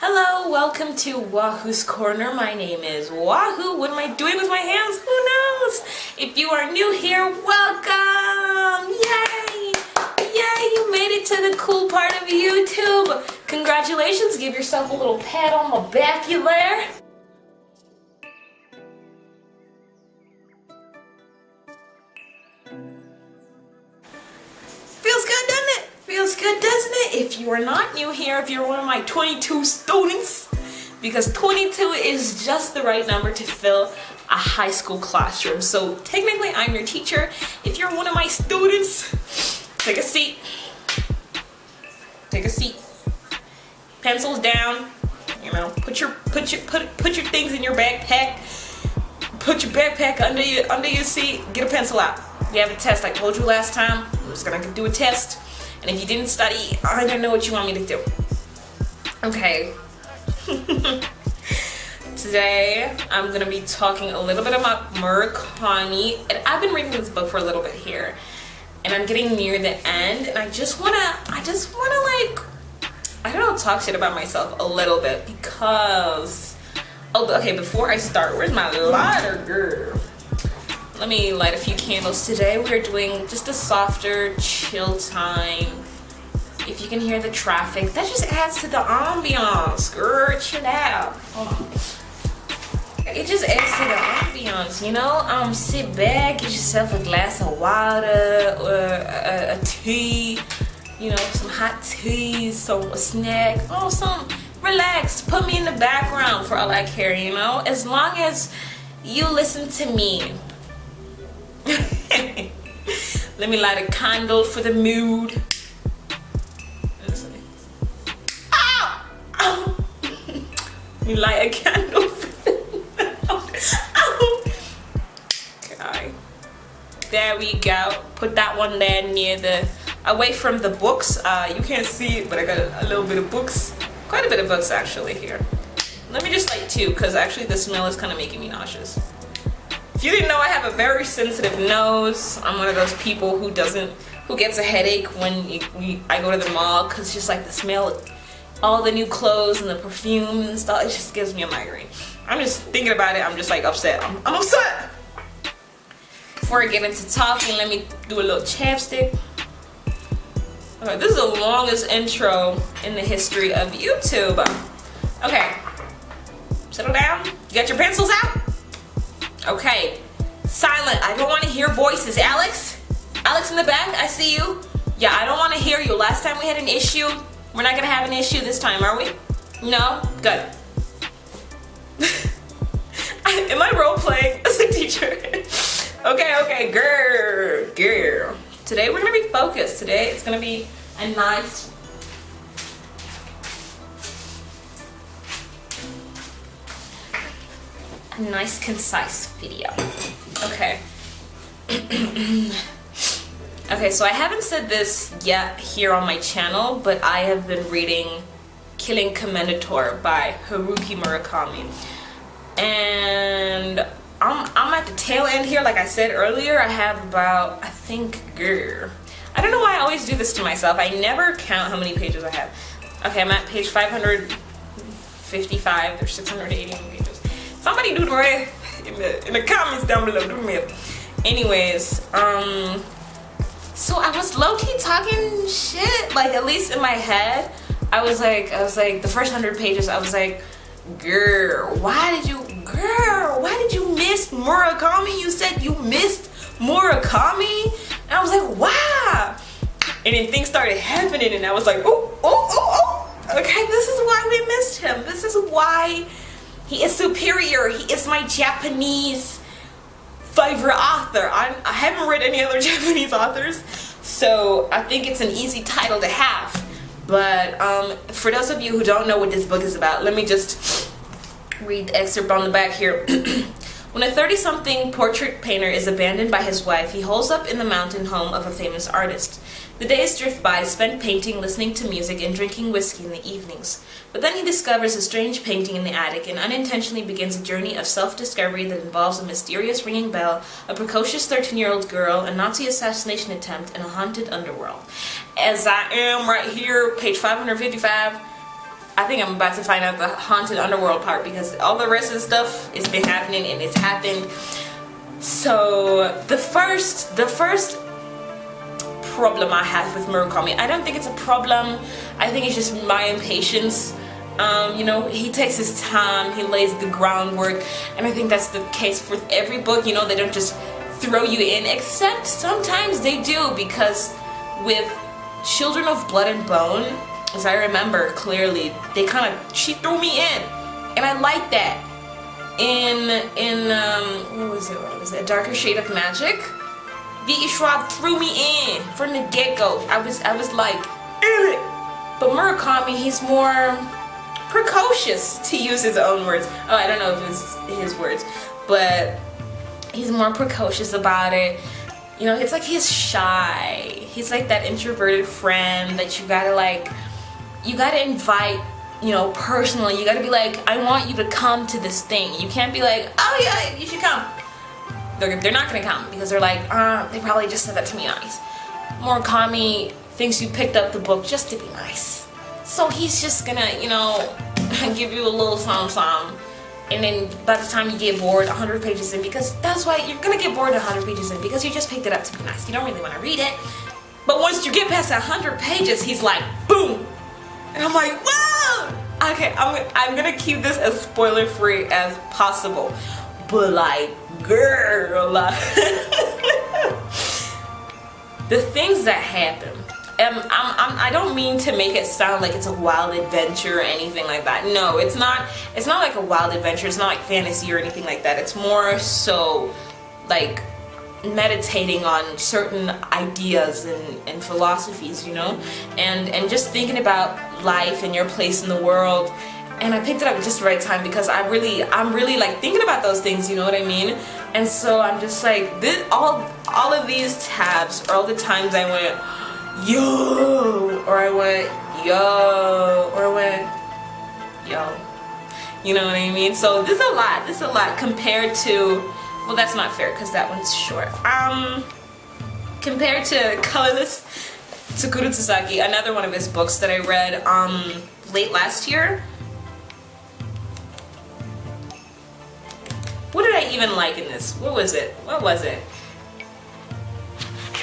Hello, welcome to Wahoo's Corner. My name is Wahoo. What am I doing with my hands? Who knows? If you are new here, welcome! Yay! Yay, you made it to the cool part of YouTube. Congratulations, give yourself a little pat on the back you there. If you are not new here, if you're one of my 22 students, because 22 is just the right number to fill a high school classroom. So technically I'm your teacher. If you're one of my students, take a seat. Take a seat. Pencils down. You know, put your put your put put your things in your backpack. Put your backpack under your under your seat. Get a pencil out. We have a test. I told you last time. I'm just gonna do a test. And if you didn't study, I don't know what you want me to do. Okay. Today, I'm gonna be talking a little bit about Murakami. And I've been reading this book for a little bit here. And I'm getting near the end. And I just wanna, I just wanna like, I don't know, talk shit about myself a little bit because, oh, okay, before I start, where's my lighter, girl? Let me light a few candles. Today we're doing just a softer, chill time. If you can hear the traffic, that just adds to the ambiance. Girl, chill out. It just adds to the ambiance, you know? Um, sit back, get yourself a glass of water or a, a tea, you know, some hot tea, some snack, oh, some relax. Put me in the background for all I care, you know? As long as you listen to me let me light a candle for the mood. Ow! Let me light a candle for the mood. Okay. There we go. Put that one there near the, away from the books. Uh, you can't see it, but I got a little bit of books. Quite a bit of books actually here. Let me just light two, because actually the smell is kind of making me nauseous. If you didn't know, I have a very sensitive nose. I'm one of those people who doesn't, who gets a headache when you, you, I go to the mall because just like the smell all the new clothes and the perfume and stuff. It just gives me a migraine. I'm just thinking about it. I'm just like upset. I'm, I'm upset. Before I get into talking, let me do a little chapstick. Okay, this is the longest intro in the history of YouTube. Okay, settle down. You got your pencils out? Okay. Silent. I don't want to hear voices. Alex? Alex in the back? I see you. Yeah, I don't want to hear you. Last time we had an issue. We're not going to have an issue this time, are we? No? Good. Am I role playing as a teacher? okay, okay, girl, girl. Today we're going to be focused. Today it's going to be a nice nice concise video. Okay. Okay so I haven't said this yet here on my channel but I have been reading Killing Commendatore by Haruki Murakami. And I'm, I'm at the tail end here. Like I said earlier I have about I think grr, I don't know why I always do this to myself. I never count how many pages I have. Okay I'm at page 555 there's 680 pages somebody do the math in the in the comments down below. Do the math anyways um so i was low-key talking shit like at least in my head. I was like i was like the first hundred pages i was like girl why did you girl why did you miss murakami? You said you missed murakami? And i was like wow and then things started happening and i was like oh oh oh oh okay this is why we missed him. This is why he is superior. He is my Japanese favorite author. I'm, I haven't read any other Japanese authors, so I think it's an easy title to have. But um, for those of you who don't know what this book is about, let me just read the excerpt on the back here. When a 30-something portrait painter is abandoned by his wife, he holds up in the mountain home of a famous artist. The days drift by, spent painting, listening to music, and drinking whiskey in the evenings. But then he discovers a strange painting in the attic and unintentionally begins a journey of self-discovery that involves a mysterious ringing bell, a precocious 13-year-old girl, a Nazi assassination attempt, and a haunted underworld. As I am right here, page 555, I think I'm about to find out the haunted underworld part because all the rest of the stuff has been happening and it's happened. So the first, the first problem I have with Murakami, I don't think it's a problem. I think it's just my impatience. Um, you know, he takes his time, he lays the groundwork, and I think that's the case with every book. You know, they don't just throw you in, except sometimes they do because with Children of Blood and Bone, as I remember clearly, they kind of, she threw me in. And I like that. In, in, um, what was it, what was it, A Darker Shade of Magic, V.E. Schwab threw me in from the get-go. I was, I was like, Ugh. but Murakami, he's more precocious, to use his own words. Oh, I don't know if it's his words, but he's more precocious about it. You know, it's like he's shy. He's like that introverted friend that you gotta like, you gotta invite, you know, personally. You gotta be like, I want you to come to this thing. You can't be like, oh yeah, you should come. They're, they're not gonna come because they're like, uh, they probably just said that to me nice. Murakami thinks you picked up the book just to be nice. So he's just gonna, you know, give you a little something, something and then by the time you get bored 100 pages in because that's why you're gonna get bored 100 pages in because you just picked it up to be nice. You don't really want to read it. But once you get past 100 pages he's like boom. And I'm like whoa! Okay I'm, I'm gonna keep this as spoiler free as possible but like girl the things that happen um, I'm, I'm, I don't mean to make it sound like it's a wild adventure or anything like that. No, it's not. It's not like a wild adventure. It's not like fantasy or anything like that. It's more so like meditating on certain ideas and, and philosophies, you know, and and just thinking about life and your place in the world. And I picked it up at just the right time because I really, I'm really like thinking about those things. You know what I mean? And so I'm just like, this, all all of these tabs, all the times I went yo, or I went, yo, or I went, yo. You know what I mean? So this is a lot, this is a lot compared to, well that's not fair because that one's short. Um, compared to Colorless Tsukuru Tsusaki, another one of his books that I read um, late last year. I even like in this? What was it? What was it?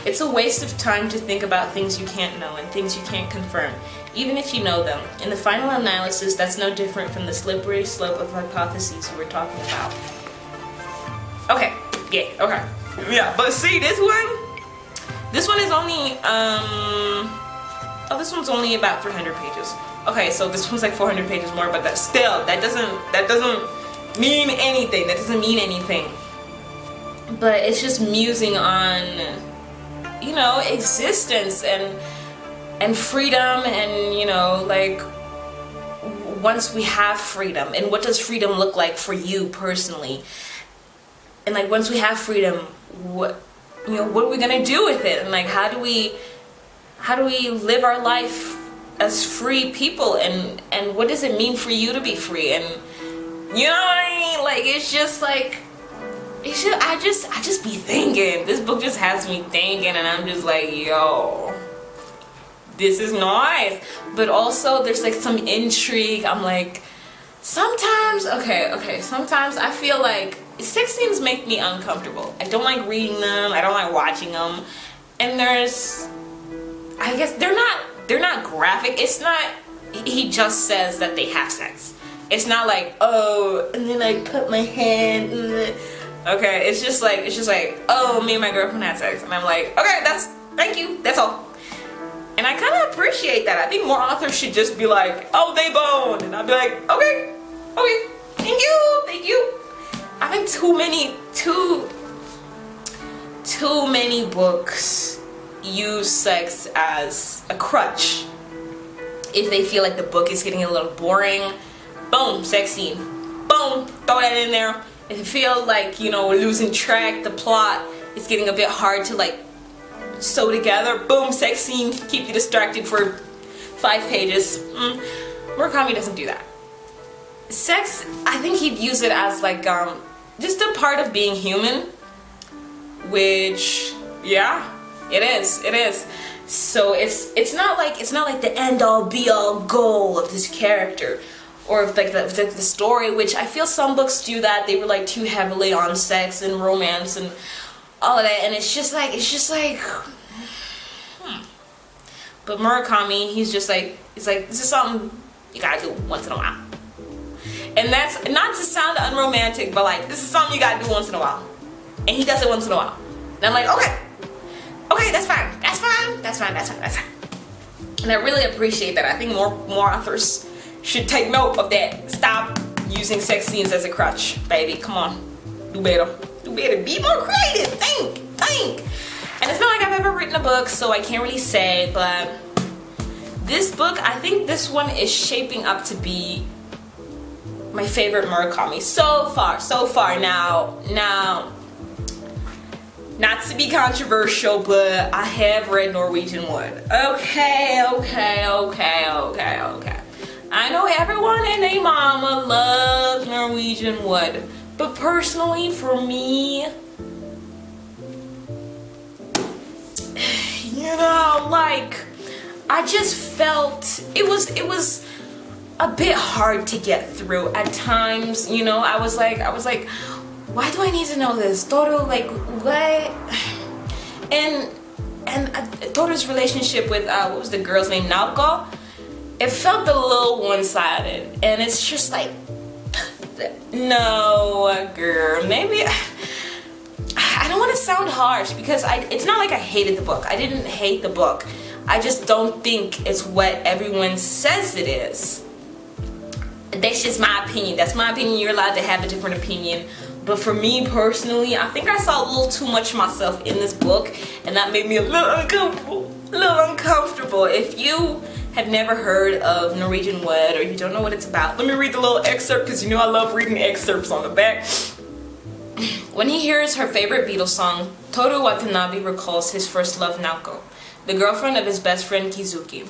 It's a waste of time to think about things you can't know and things you can't confirm, even if you know them. In the final analysis, that's no different from the slippery slope of hypotheses you were talking about. Okay, yeah, okay. Yeah, but see, this one, this one is only, um, oh, this one's only about 300 pages. Okay, so this one's like 400 pages more, but that still, that doesn't, that doesn't mean anything. That doesn't mean anything. But it's just musing on you know existence and and freedom and you know like once we have freedom and what does freedom look like for you personally and like once we have freedom what you know what are we gonna do with it and like how do we how do we live our life as free people and and what does it mean for you to be free and you know what I mean like it's just like it's just I just I just be thinking. This book just has me thinking and I'm just like, yo, this is nice. But also there's like some intrigue. I'm like, sometimes, okay, okay, sometimes I feel like sex scenes make me uncomfortable. I don't like reading them, I don't like watching them. And there's I guess they're not they're not graphic. It's not he just says that they have sex. It's not like, oh, and then I put my hand Okay, it's just like it's just like, oh, me and my girlfriend had sex, and I'm like, okay, that's thank you, that's all. And I kind of appreciate that. I think more authors should just be like, oh, they boned, and I'll be like, okay, okay, thank you, thank you. I think too many, too, too many books use sex as a crutch. If they feel like the book is getting a little boring, boom, sex scene, boom, throw that in there. If you feel like you know losing track the plot is getting a bit hard to like sew together boom sex scene. Keep you distracted for five pages. Mm. Murakami doesn't do that. Sex I think he'd use it as like um just a part of being human which yeah it is it is. So it's it's not like it's not like the end all be all goal of this character or like the, the, the story which i feel some books do that. They rely too heavily on sex and romance and all of that and it's just like it's just like hmm. but murakami he's just like he's like this is something you gotta do once in a while. And that's not to sound unromantic but like this is something you gotta do once in a while. And he does it once in a while. And i'm like okay. Okay that's fine. That's fine. That's fine. That's fine. That's fine. And i really appreciate that. I think more more authors should take note of that. Stop using sex scenes as a crutch, baby. Come on. Do better. Do better. Be more creative. Think. Think. And it's not like I've ever written a book, so I can't really say, but this book, I think this one is shaping up to be my favorite Murakami so far, so far. Now, now, not to be controversial, but I have read Norwegian Wood. Okay, okay, okay, okay, okay. I know everyone and their mama loves Norwegian wood, but personally for me, you know, like, I just felt, it was, it was a bit hard to get through at times, you know, I was like, I was like, why do I need to know this? Toru, like, what? And, and uh, relationship with, uh, what was the girl's name, Naoko? It felt a little one-sided and it's just like no girl maybe I don't want to sound harsh because I it's not like I hated the book. I didn't hate the book. I just don't think it's what everyone says it is. That's just my opinion. That's my opinion. You're allowed to have a different opinion. But for me personally I think I saw a little too much myself in this book and that made me a little uncomfortable. A little uncomfortable. If you have never heard of Norwegian Wood or you don't know what it's about, let me read the little excerpt because you know I love reading excerpts on the back. When he hears her favorite Beatles song, Toru Watanabe recalls his first love Naoko, the girlfriend of his best friend Kizuki.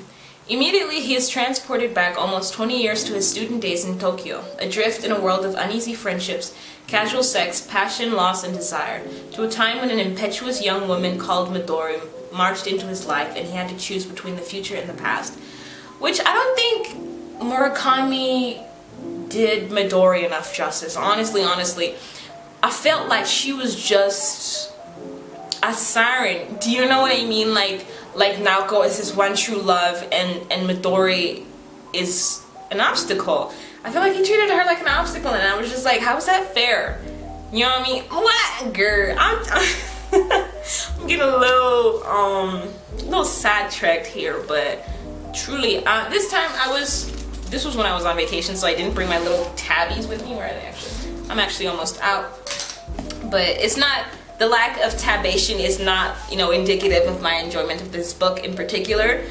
Immediately, he is transported back almost 20 years to his student days in Tokyo, adrift in a world of uneasy friendships, casual sex, passion, loss, and desire, to a time when an impetuous young woman called Midori marched into his life and he had to choose between the future and the past which I don't think Murakami did Midori enough justice. Honestly, honestly, I felt like she was just a siren. Do you know what I mean? Like, like Naoko is his one true love, and and Midori is an obstacle. I feel like he treated her like an obstacle, and I was just like, how is that fair? You know what I mean? What, girl? I'm, I'm getting a little um, a little sidetracked here, but truly uh, this time I was this was when I was on vacation so I didn't bring my little tabbies with me where are they actually I'm actually almost out. But it's not the lack of tabation is not you know indicative of my enjoyment of this book in particular.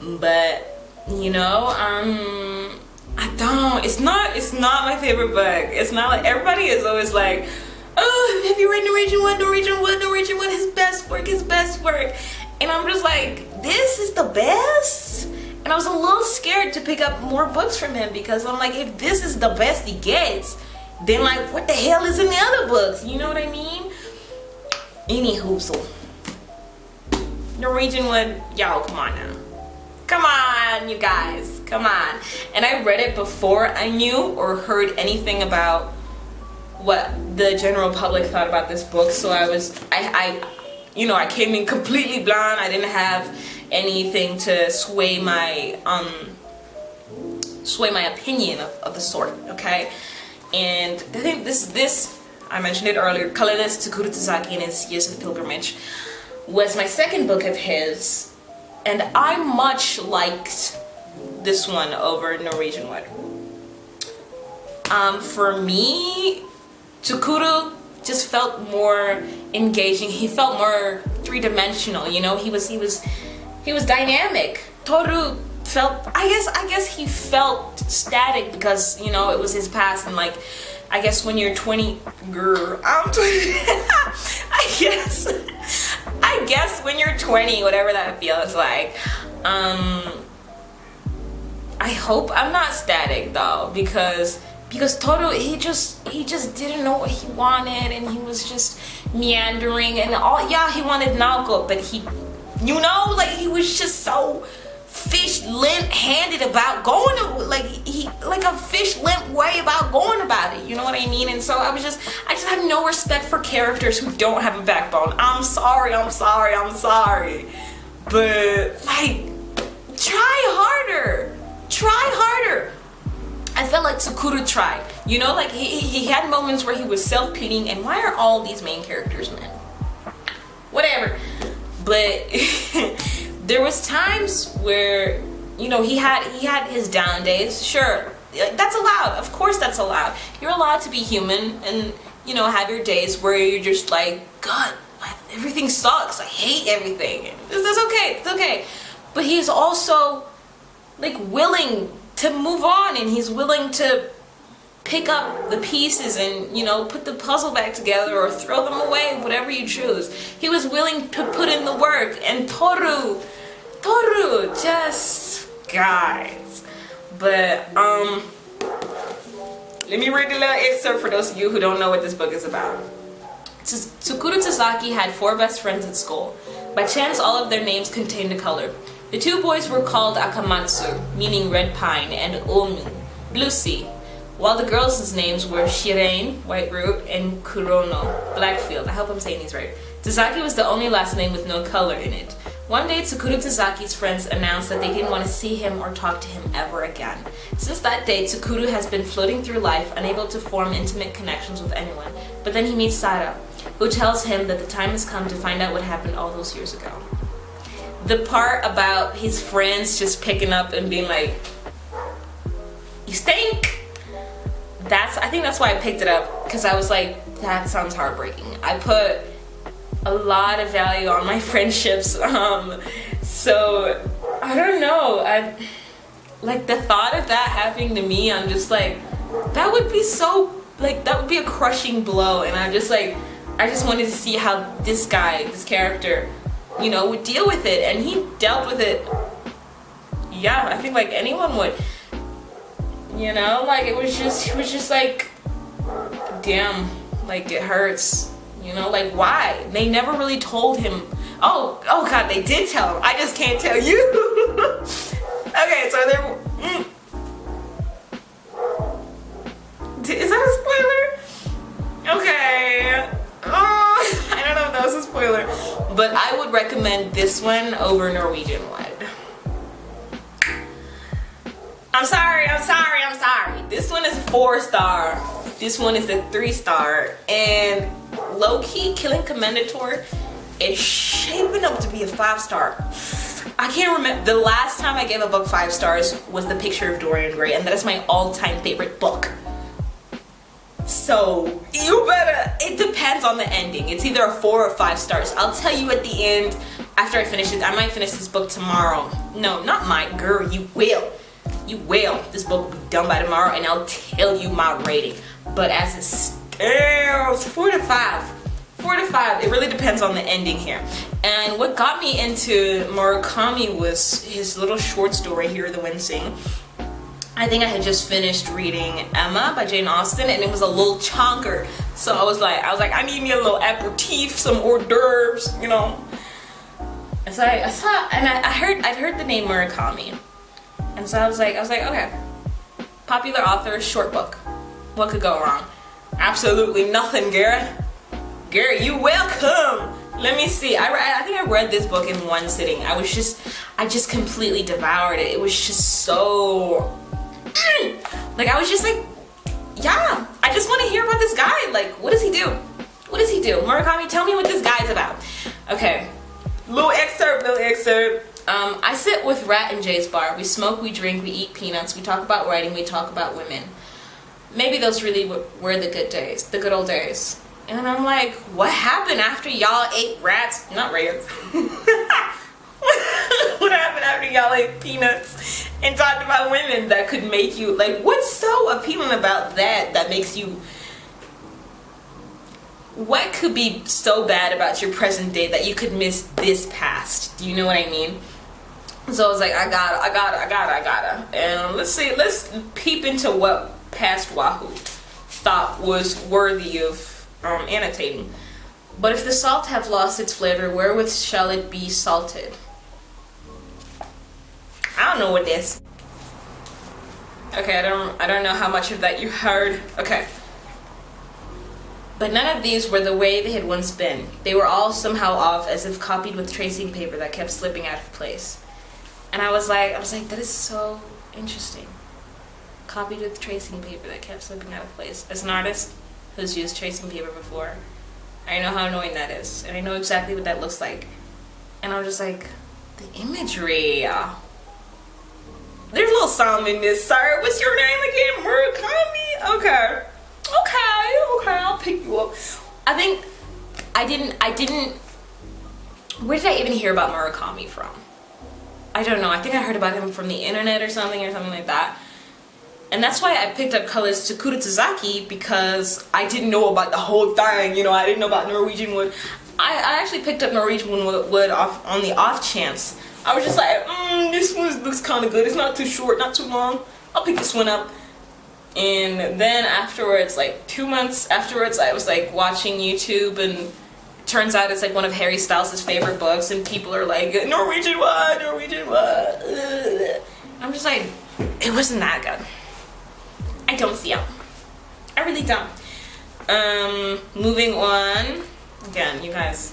But you know um I don't it's not it's not my favorite book. It's not like everybody is always like oh have you read Norwegian Wood Norwegian Wood Norwegian Wood his best work his best work. And I'm just like this is the best and I was a little scared to pick up more books from him because I'm like, if this is the best he gets, then like, what the hell is in the other books? You know what I mean? Any hoopsel. Norwegian Wood, y'all, come on now. Come on, you guys, come on. And I read it before I knew or heard anything about what the general public thought about this book. So I was, I, I you know, I came in completely blind. I didn't have anything to sway my um sway my opinion of, of the sort okay? And I think this this I mentioned it earlier colorless Takuro Tazaki and his Years of Pilgrimage was my second book of his and I much liked this one over Norwegian Wood. Um, for me Takuro just felt more engaging. He felt more three-dimensional you know? He was he was he was dynamic. Toru felt, I guess, I guess he felt static because, you know, it was his past and like, I guess when you're 20, girl, I'm 20, I guess, I guess when you're 20, whatever that feels like, um, I hope I'm not static though because because Toru he just he just didn't know what he wanted and he was just meandering and all yeah he wanted Naoko but he You know, like he was just so fish limp handed about going to like he like a fish limp way about going about it you know what i mean and so i was just i just have no respect for characters who don't have a backbone i'm sorry i'm sorry i'm sorry but like try harder try harder I felt like Tsukuru tried. You know, like he, he had moments where he was self-pitying and why are all these main characters men? Whatever. But there was times where, you know, he had he had his down days. Sure, that's allowed. Of course that's allowed. You're allowed to be human and, you know, have your days where you're just like, God, everything sucks. I hate everything. That's okay. It's okay. But he's also like willing to move on and he's willing to pick up the pieces and you know put the puzzle back together or throw them away whatever you choose he was willing to put in the work and toru toru just guys but um let me read the little excerpt for those of you who don't know what this book is about Tsukuru Tazaki had four best friends at school. By chance, all of their names contained a color. The two boys were called Akamatsu, meaning red pine, and Omi, blue sea, while the girls' names were Shirane, white root, and Kurono, blackfield. I hope I'm saying these right. Tazaki was the only last name with no color in it. One day, Tsukuru Tazaki's friends announced that they didn't want to see him or talk to him ever again. Since that day, Tsukuru has been floating through life, unable to form intimate connections with anyone. But then he meets Sara, who tells him that the time has come to find out what happened all those years ago the part about his friends just picking up and being like, you stink. That's, I think that's why I picked it up because I was like, that sounds heartbreaking. I put a lot of value on my friendships. Um, so I don't know. I like the thought of that happening to me. I'm just like, that would be so like that would be a crushing blow. And I just like, I just wanted to see how this guy, this character, you know, would deal with it. And he dealt with it, yeah, I think like anyone would. You know, like it was just, it was just like, damn, like it hurts. You know, like why? They never really told him. Oh, oh God, they did tell him. I just can't tell you. okay, so they're. Mm. Is that a spoiler? Okay. Oh, I don't know if that was a spoiler. But I would recommend this one over Norwegian Wood. I'm sorry, I'm sorry, I'm sorry. This one is four star. This one is a three star. And low-key, Killing Commendatore is shaping up to be a five star. I can't remember, the last time I gave a book five stars was The Picture of Dorian Gray and that is my all-time favorite book. So you better, it depends on the ending. It's either a four or five stars. I'll tell you at the end after I finish it. I might finish this book tomorrow. No, not my girl, you will. You will. This book will be done by tomorrow and I'll tell you my rating. But as it stands, four to five. Four to five. It really depends on the ending here. And what got me into Murakami was his little short story here, The Wind Sing I think I had just finished reading Emma by Jane Austen and it was a little chonker. So I was like, I was like, I need me a little aperitif, some hors d'oeuvres, you know. And so I, I saw, and I, I heard, I'd heard the name Murakami. And so I was like, I was like, okay, popular author, short book. What could go wrong? Absolutely nothing, Garrett. Garrett, you welcome. Let me see. I, I think I read this book in one sitting. I was just, I just completely devoured it. It was just so like I was just like, yeah, I just want to hear about this guy. Like, what does he do? What does he do? Murakami, tell me what this guy's about. Okay, little excerpt, little excerpt. Um, I sit with Rat and J's bar. We smoke, we drink, we eat peanuts, we talk about writing, we talk about women. Maybe those really were the good days, the good old days. And I'm like, what happened after y'all ate rats? Not rats. what happened after y'all ate peanuts and talked about women that could make you like what's so appealing about that that makes you what could be so bad about your present day that you could miss this past do you know what i mean so i was like i gotta i gotta i gotta i gotta and let's see let's peep into what past wahoo thought was worthy of um, annotating But if the salt have lost its flavor, wherewith shall it be salted? I don't know what this. Okay, I don't I don't know how much of that you heard. Okay. But none of these were the way they had once been. They were all somehow off, as if copied with tracing paper that kept slipping out of place. And I was like, I was like, that is so interesting. Copied with tracing paper that kept slipping out of place. As an artist who's used tracing paper before, I know how annoying that is, and I know exactly what that looks like. And I was just like, the imagery. There's a little something in this, sir. What's your name again? Murakami? Okay. Okay, okay, I'll pick you up. I think I didn't I didn't where did I even hear about Murakami from? I don't know. I think I heard about him from the internet or something or something like that. And that's why I picked up colors Sakura Tazaki because I didn't know about the whole thing. You know, I didn't know about Norwegian wood. I, I actually picked up Norwegian wood off on the off chance I was just like, mm, this one looks kind of good. It's not too short, not too long. I'll pick this one up. And then afterwards, like two months afterwards, I was like watching YouTube and turns out it's like one of Harry Styles' favorite books and people are like, Norwegian what? Norwegian what? I'm just like, it wasn't that good. I don't see it. I really don't. Um, moving on. Again, you guys,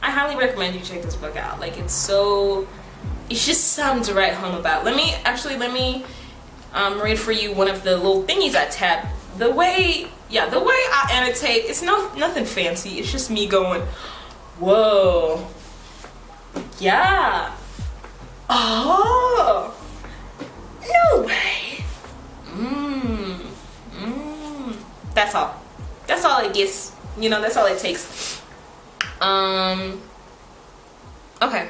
I highly recommend you check this book out. Like it's so, it's just something to write home about. Let me, actually let me um, read for you one of the little thingies I tapped. The way, yeah, the way I annotate, it's no nothing fancy. It's just me going, whoa, yeah, oh, no way, mmm, mmm. That's all. That's all it gets. You know, that's all it takes. Um, okay.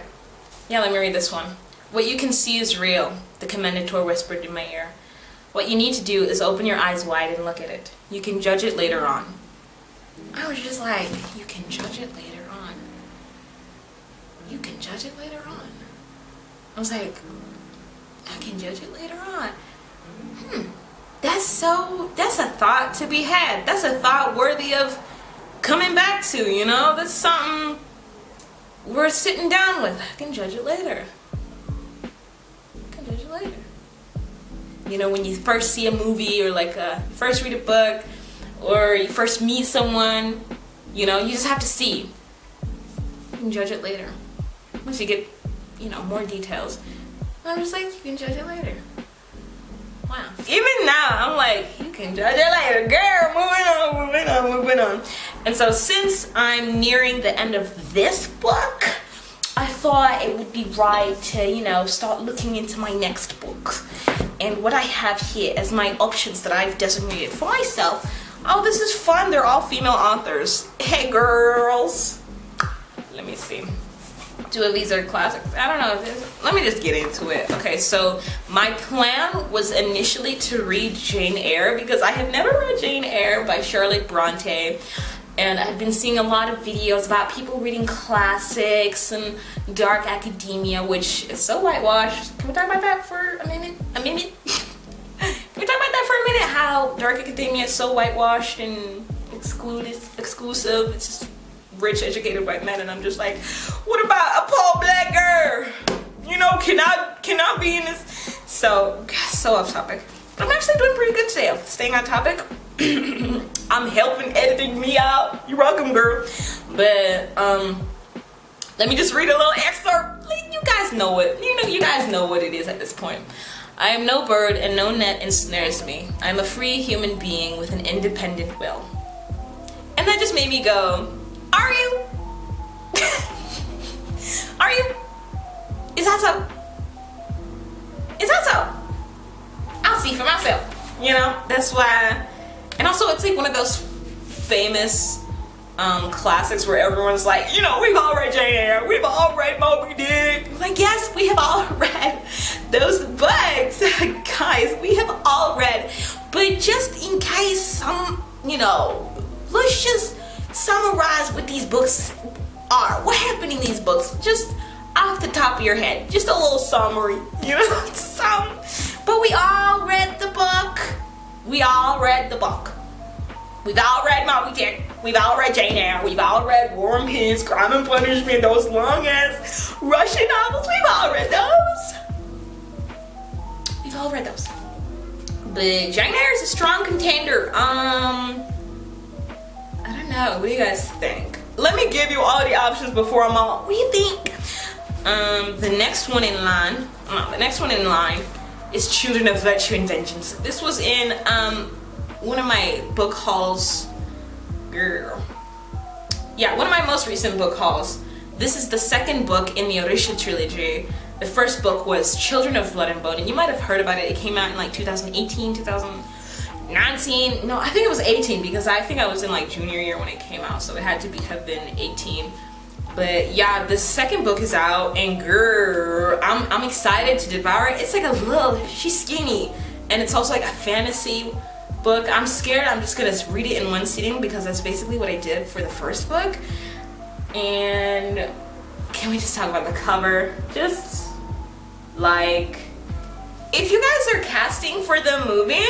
Yeah, let me read this one. What you can see is real, the commendatore whispered in my ear. What you need to do is open your eyes wide and look at it. You can judge it later on. I was just like, you can judge it later on. You can judge it later on. I was like, I can judge it later on. Hmm. That's so, that's a thought to be had. That's a thought worthy of coming back to, you know? That's something we're sitting down with. I can judge it later. You know, when you first see a movie or like uh, a, first read a book or you first meet someone, you know, you just have to see. You can judge it later. Once you get, you know, more details. I'm just like, you can judge it later. Wow. Even now, I'm like, you can judge it later. Girl, moving on, moving on, moving on. And so since I'm nearing the end of this book, I thought it would be right to, you know, start looking into my next book. And what I have here as my options that I've designated for myself. Oh, this is fun. They're all female authors. Hey, girls. Let me see two of these are classics. I don't know. Let me just get into it. Okay, so my plan was initially to read Jane Eyre because I have never read Jane Eyre by Charlotte Bronte. And I've been seeing a lot of videos about people reading classics and dark academia, which is so whitewashed. Can we talk about that for a minute? A minute? Can we talk about that for a minute? How dark academia is so whitewashed and exclusive. exclusive. It's just rich educated white men and I'm just like what about a poor black girl you know can I can I be in this so so off topic I'm actually doing pretty good today. Staying on topic. I'm helping editing me out. You're welcome girl. But um let me just read a little excerpt. You guys know it you know you guys know what it is at this point. I am no bird and no net ensnares me. I am a free human being with an independent will. And that just made me go are you? Are you? Is that so? See for myself. You know, that's why. And also, it's like one of those famous um, classics where everyone's like, you know, we've all read Jane Eyre, we've all read Moby Dick. Like, yes, we have all read those books. Guys, we have all read. But just in case some, you know, let's just summarize what these books are. What happened in these books? Just off the top of your head. Just a little summary, you know? Some, but we all read the book. We all read the book. We've all read Moby Dick. We've all read Jane Eyre. We've all read War and Peace, Crime and Punishment, those long ass Russian novels. We've all read those. We've all read those. But Jane Eyre is a strong contender. Um, I don't know. What do you guys think? Let me give you all the options before I'm all. What do you think? Um, the next one in line. The next one in line is Children of Virtue and Vengeance. This was in um one of my book hauls girl. Yeah one of my most recent book hauls. This is the second book in the Orisha trilogy. The first book was Children of Blood and Bone and you might have heard about it. It came out in like 2018 2019 no I think it was 18 because I think I was in like junior year when it came out so it had to be have been 18 but yeah the second book is out and girl I'm, I'm excited to devour it it's like a little she's skinny and it's also like a fantasy book. I'm scared I'm just gonna read it in one sitting because that's basically what I did for the first book. And can we just talk about the cover? Just like, if you guys are casting for the movie,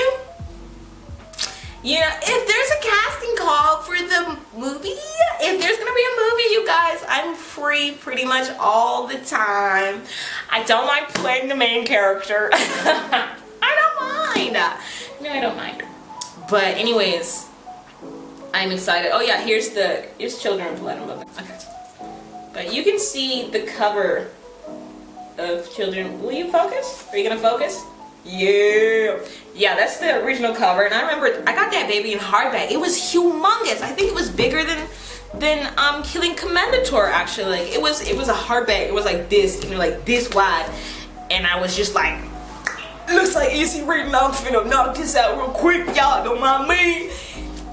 you know, if there's a casting call for the movie, if there's gonna be a movie, you guys, I'm free pretty much all the time. I don't like playing the main character. I don't mind. No, I don't mind but anyways i'm excited oh yeah here's the here's children of blood and mother okay but you can see the cover of children will you focus are you gonna focus yeah yeah that's the original cover and i remember i got that baby in hardback it was humongous i think it was bigger than than um killing commendatore actually like it was it was a hardback it was like this you know, like this wide and i was just like looks like easy reading. I'm finna knock this out real quick. Y'all don't mind me.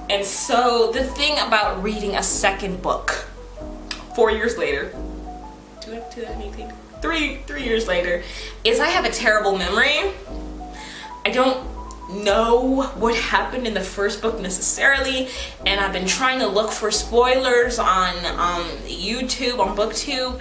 And so the thing about reading a second book, four years later, three, three years later, is I have a terrible memory. I don't know what happened in the first book necessarily and I've been trying to look for spoilers on um, YouTube, on booktube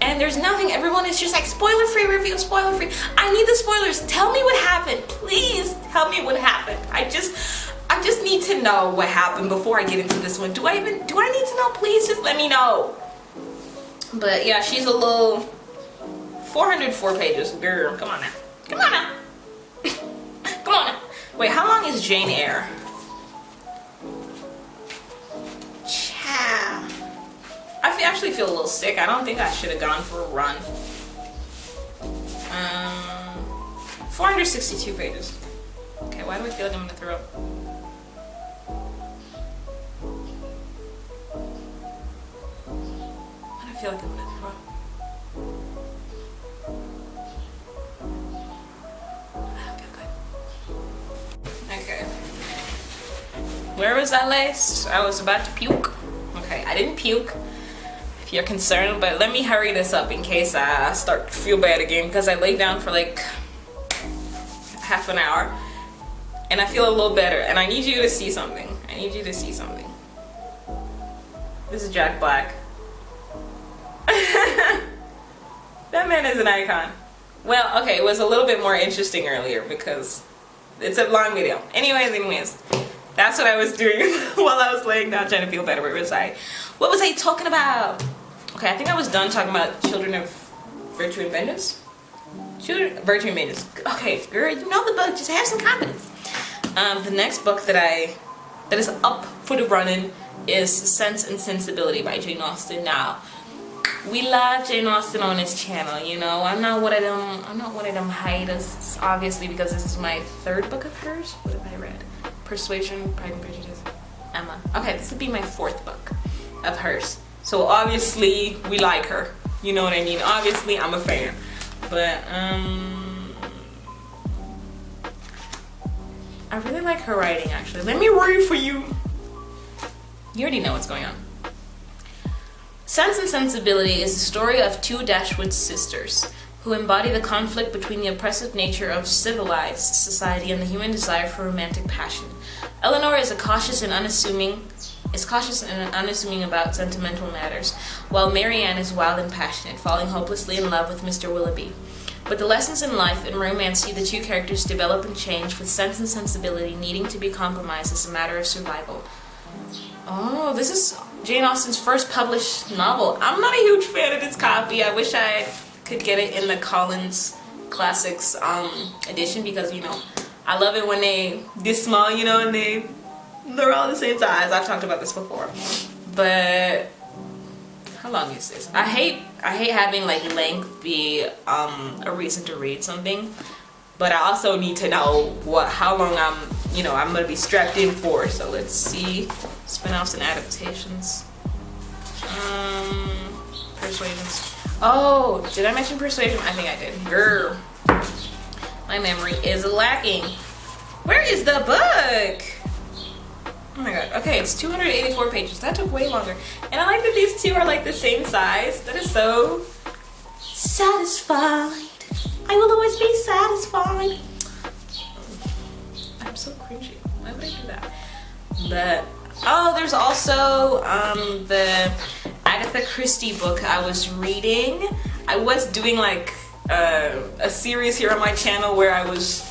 and there's nothing. Everyone is just like spoiler free review spoiler free i need the spoilers. Tell me what happened. Please tell me what happened. I just i just need to know what happened before i get into this one. Do i even do i need to know? Please just let me know. But yeah she's a little 404 pages. Girl come on now come on now. Come on now wait how long is jane eyre I actually feel a little sick. I don't think I should have gone for a run. Um, 462 pages. Okay, why do I feel like I'm gonna throw up? Why do I feel like I'm gonna Where was I last? I was about to puke. Okay, I didn't puke. If you're concerned but let me hurry this up in case I start to feel bad again because I lay down for like half an hour and I feel a little better and I need you to see something. I need you to see something. This is Jack Black. That man is an icon. Well okay it was a little bit more interesting earlier because it's a long video. Anyways anyways that's what I was doing while I was laying down trying to feel better. Where was I? What was I talking about? Okay, I think I was done talking about Children of Virtue and Vengeance. Children, Virtue and Vengeance. Okay, girl, you know the book. Just have some confidence. Um, the next book that I that is up for the running is Sense and Sensibility by Jane Austen. Now, we love Jane Austen on this channel, you know. I'm not one of them I'm not one of them haters, obviously, because this is my third book of hers. What have I read? Persuasion, Pride and Prejudice, Emma. Okay, this would be my fourth book of hers. So obviously we like her. You know what I mean? Obviously I'm a fan. But um I really like her writing actually. Let me read for you. You already know what's going on. Sense and Sensibility is the story of two Dashwood sisters who embody the conflict between the oppressive nature of civilized society and the human desire for romantic passion. Eleanor is a cautious and unassuming is cautious and unassuming about sentimental matters, while Marianne is wild and passionate, falling hopelessly in love with Mr. Willoughby. But the lessons in life and romance see the two characters develop and change with sense and sensibility needing to be compromised as a matter of survival. Oh, this is Jane Austen's first published novel. I'm not a huge fan of this copy. I wish I could get it in the Collins Classics um, edition because, you know, I love it when they this small, you know, and they they're all the same size. I've talked about this before. But how long is this? I hate I hate having like length be um, a reason to read something. But I also need to know what how long I'm you know I'm gonna be strapped in for. So let's see spin-offs and adaptations. Um, persuasions. Oh, did I mention persuasion? I think I did. Girl, my memory is lacking. Where is the book? Oh my god. Okay, it's 284 pages. That took way longer. And I like that these two are like the same size. That is so satisfied. I will always be satisfied. I'm so cringy. Why would I do that? But oh, there's also um, the Agatha Christie book I was reading. I was doing like uh, a series here on my channel where I was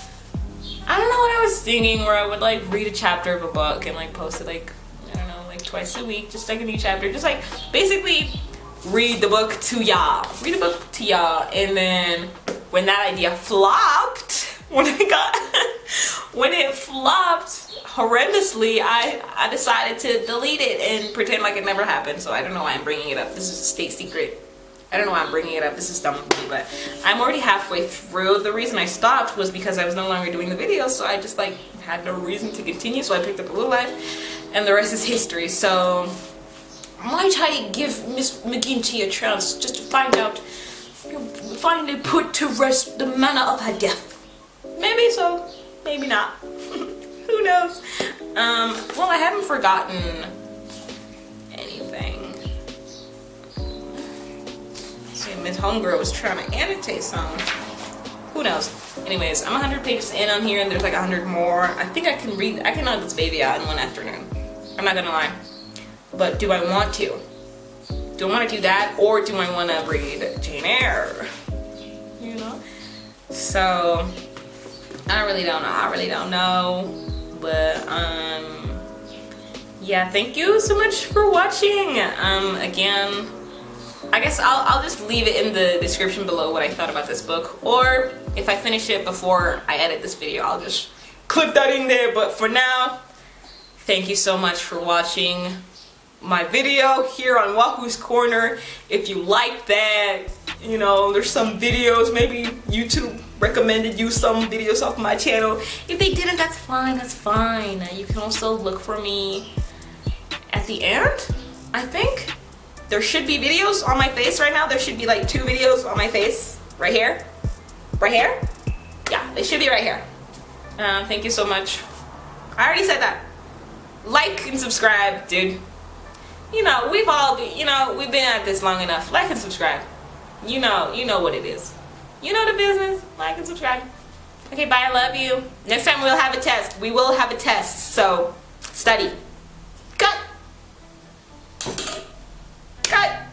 I don't know what I was thinking where I would like read a chapter of a book and like post it like, I don't know, like twice a week, just like a new chapter. Just like basically read the book to y'all. Read the book to y'all and then when that idea flopped, when I got, when it flopped horrendously, I, I decided to delete it and pretend like it never happened. So I don't know why I'm bringing it up. This is a state secret. I don't know why I'm bringing it up. This is dumb me, but I'm already halfway through. The reason I stopped was because I was no longer doing the videos, so I just like had no reason to continue. So I picked up a little life, and the rest is history. So might I give Miss McGinty a chance just to find out, finally put to rest the manner of her death? Maybe so, maybe not. Who knows? Um, well, I haven't forgotten anything Miss Homegirl was trying to annotate something. Who knows? Anyways, I'm 100 pages in on here and there's like 100 more. I think I can read, I can knock this baby out in one afternoon. I'm not gonna lie. But do I want to? Do I want to do that or do I want to read Jane Eyre? You know? So, I really don't know. I really don't know. But, um, yeah, thank you so much for watching. Um, again, I guess I'll, I'll just leave it in the description below what I thought about this book. Or if I finish it before I edit this video I'll just clip that in there. But for now thank you so much for watching my video here on Wahoo's Corner. If you like that you know there's some videos maybe YouTube recommended you some videos off my channel if they didn't that's fine that's fine you can also look for me at the end I think there should be videos on my face right now. There should be like two videos on my face. Right here. Right here. Yeah, they should be right here. Uh, thank you so much. I already said that. Like and subscribe, dude. You know, we've all, you know, we've been at this long enough. Like and subscribe. You know, you know what it is. You know the business. Like and subscribe. Okay, bye. I love you. Next time we'll have a test. We will have a test. So, study. Cut. Cut.